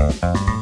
Uh-huh.